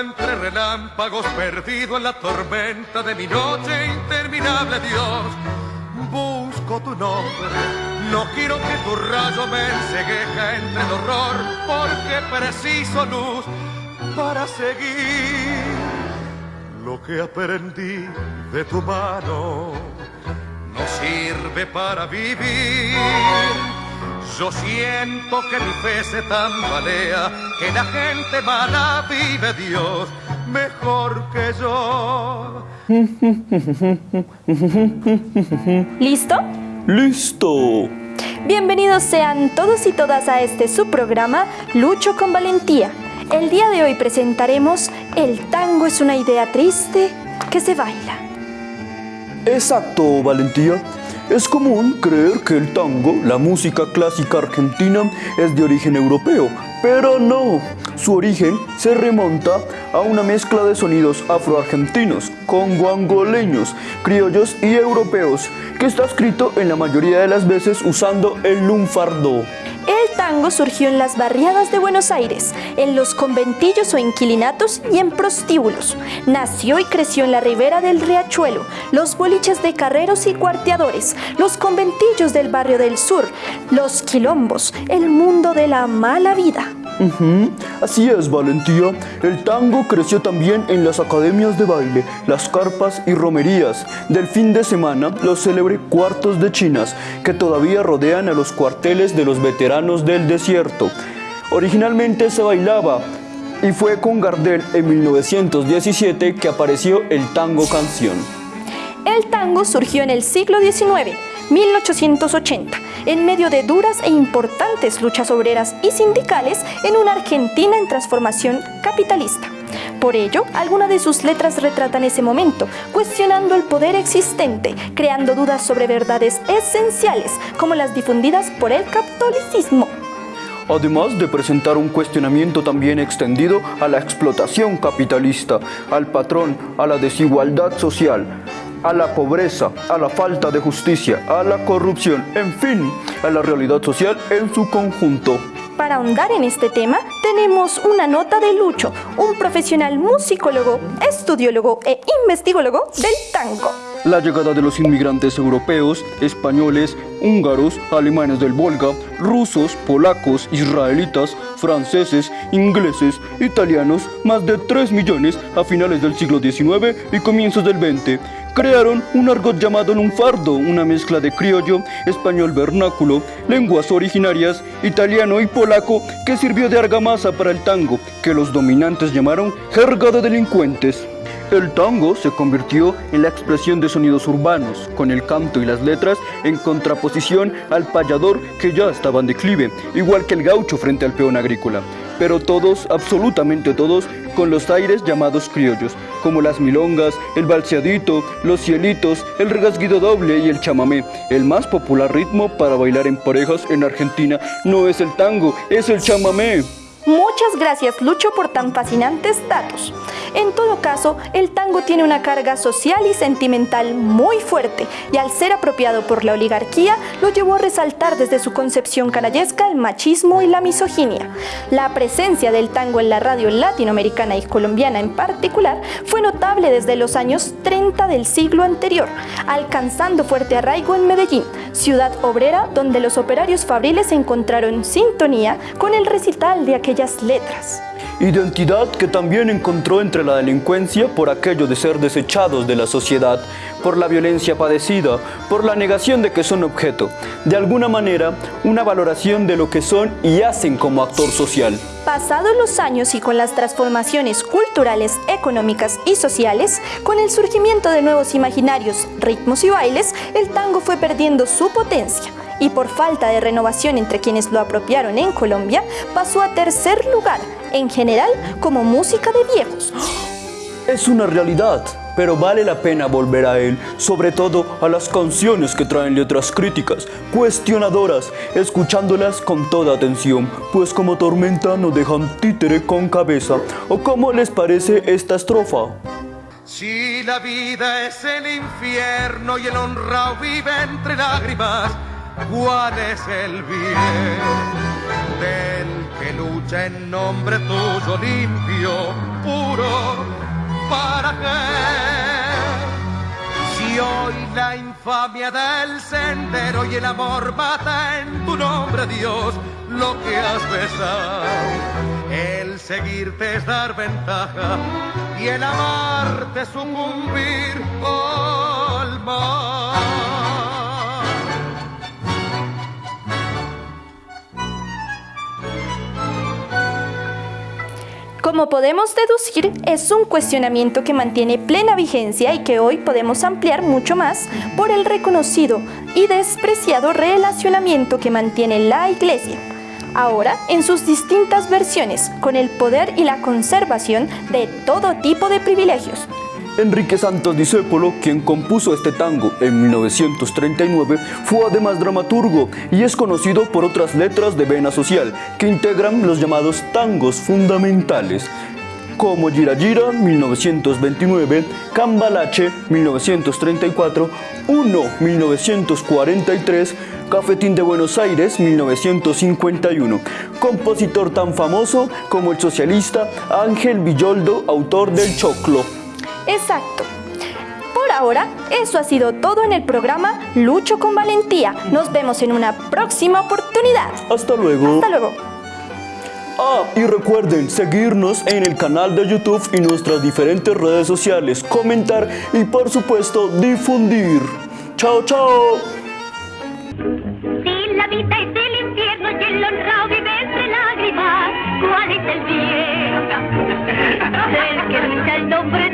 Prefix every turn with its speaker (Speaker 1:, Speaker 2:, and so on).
Speaker 1: Entre relámpagos, perdido en la tormenta de mi noche interminable, Dios, busco tu nombre. No quiero que tu rayo me ensegueja entre el horror, porque preciso luz para seguir lo que aprendí de tu mano. No sirve para vivir. Yo siento que mi fe se tambalea, que la gente mala vive Dios mejor que yo.
Speaker 2: ¿Listo?
Speaker 3: ¡Listo!
Speaker 2: Bienvenidos sean todos y todas a este subprograma Lucho con Valentía. El día de hoy presentaremos El tango es una idea triste que se baila.
Speaker 3: Exacto, Valentía. Es común creer que el tango, la música clásica argentina, es de origen europeo, pero no. Su origen se remonta a una mezcla de sonidos afroargentinos, congo-angoleños, criollos y europeos, que está escrito en la mayoría de las veces usando el lunfardo.
Speaker 2: El tango surgió en las barriadas de Buenos Aires, en los conventillos o inquilinatos y en prostíbulos. Nació y creció en la ribera del riachuelo, los boliches de carreros y cuarteadores, los conventillos del barrio del sur, los quilombos, el mundo de la mala vida.
Speaker 3: Así es, Valentía. El tango creció también en las academias de baile, las carpas y romerías. Del fin de semana, los célebres cuartos de chinas, que todavía rodean a los cuarteles de los veteranos del desierto. Originalmente se bailaba y fue con Gardel en 1917 que apareció el tango canción.
Speaker 2: El tango surgió en el siglo XIX, 1880, en medio de duras e importantes luchas obreras y sindicales en una Argentina en transformación capitalista. Por ello, algunas de sus letras retratan ese momento, cuestionando el poder existente, creando dudas sobre verdades esenciales, como las difundidas por el catolicismo.
Speaker 3: Además de presentar un cuestionamiento también extendido a la explotación capitalista, al patrón, a la desigualdad social, a la pobreza, a la falta de justicia, a la corrupción, en fin, a la realidad social en su conjunto.
Speaker 2: Para ahondar en este tema, tenemos una nota de Lucho, un profesional musicólogo, estudiólogo e investigólogo del tango.
Speaker 3: La llegada de los inmigrantes europeos, españoles, húngaros, alemanes del Volga, rusos, polacos, israelitas, franceses, ingleses, italianos, más de 3 millones a finales del siglo XIX y comienzos del XX, crearon un argot llamado lunfardo, una mezcla de criollo, español vernáculo, lenguas originarias, italiano y polaco que sirvió de argamasa para el tango, que los dominantes llamaron jerga de delincuentes. El tango se convirtió en la expresión de sonidos urbanos, con el canto y las letras en contraposición al payador que ya estaba en declive, igual que el gaucho frente al peón agrícola. Pero todos, absolutamente todos, con los aires llamados criollos, como las milongas, el balseadito, los cielitos, el regasguido doble y el chamamé. El más popular ritmo para bailar en parejas en Argentina no es el tango, es el chamamé.
Speaker 2: Muchas gracias Lucho por tan fascinantes datos. En todo caso, el tango tiene una carga social y sentimental muy fuerte y al ser apropiado por la oligarquía lo llevó a resaltar desde su concepción canallesca el machismo y la misoginia. La presencia del tango en la radio latinoamericana y colombiana en particular fue notable desde los años 30 del siglo anterior, alcanzando fuerte arraigo en Medellín, ciudad obrera donde los operarios fabriles encontraron sintonía con el recital de aquellas letras.
Speaker 3: Identidad que también encontró entre la delincuencia por aquello de ser desechados de la sociedad, por la violencia padecida, por la negación de que son objeto. De alguna manera, una valoración de lo que son y hacen como actor social.
Speaker 2: Pasados los años y con las transformaciones culturales, económicas y sociales, con el surgimiento de nuevos imaginarios, ritmos y bailes, el tango fue perdiendo su potencia y por falta de renovación entre quienes lo apropiaron en Colombia, pasó a tercer lugar, en general como música de viejos.
Speaker 3: Es una realidad, pero vale la pena volver a él, sobre todo a las canciones que traen letras críticas, cuestionadoras, escuchándolas con toda atención, pues como tormenta no dejan títere con cabeza. ¿O cómo les parece esta estrofa?
Speaker 1: Si la vida es el infierno y el honrado vive entre lágrimas, ¿cuál es el bien del que lucha en nombre tuyo limpio, puro, ¿para qué? Si hoy la infamia del sendero y el amor mata en tu nombre, Dios, lo que has besado, el seguirte es dar ventaja y el amarte sucumbir al mal.
Speaker 2: Como podemos deducir, es un cuestionamiento que mantiene plena vigencia y que hoy podemos ampliar mucho más por el reconocido y despreciado relacionamiento que mantiene la Iglesia, ahora en sus distintas versiones, con el poder y la conservación de todo tipo de privilegios.
Speaker 3: Enrique Santos Discépolo, quien compuso este tango en 1939, fue además dramaturgo y es conocido por otras letras de vena social que integran los llamados tangos fundamentales como Gira Gira 1929, Cambalache 1934, 1 1943, Cafetín de Buenos Aires 1951, compositor tan famoso como el socialista Ángel Villoldo, autor del Choclo.
Speaker 2: Exacto. Por ahora, eso ha sido todo en el programa Lucho con Valentía. Nos vemos en una próxima oportunidad.
Speaker 3: Hasta luego.
Speaker 2: Hasta luego.
Speaker 3: Ah, y recuerden seguirnos en el canal de YouTube y nuestras diferentes redes sociales, comentar y por supuesto difundir. Chao, chao.
Speaker 4: Si la vida es el infierno y el honrado vive entre lágrimas, ¿cuál es el bien? El que el nombre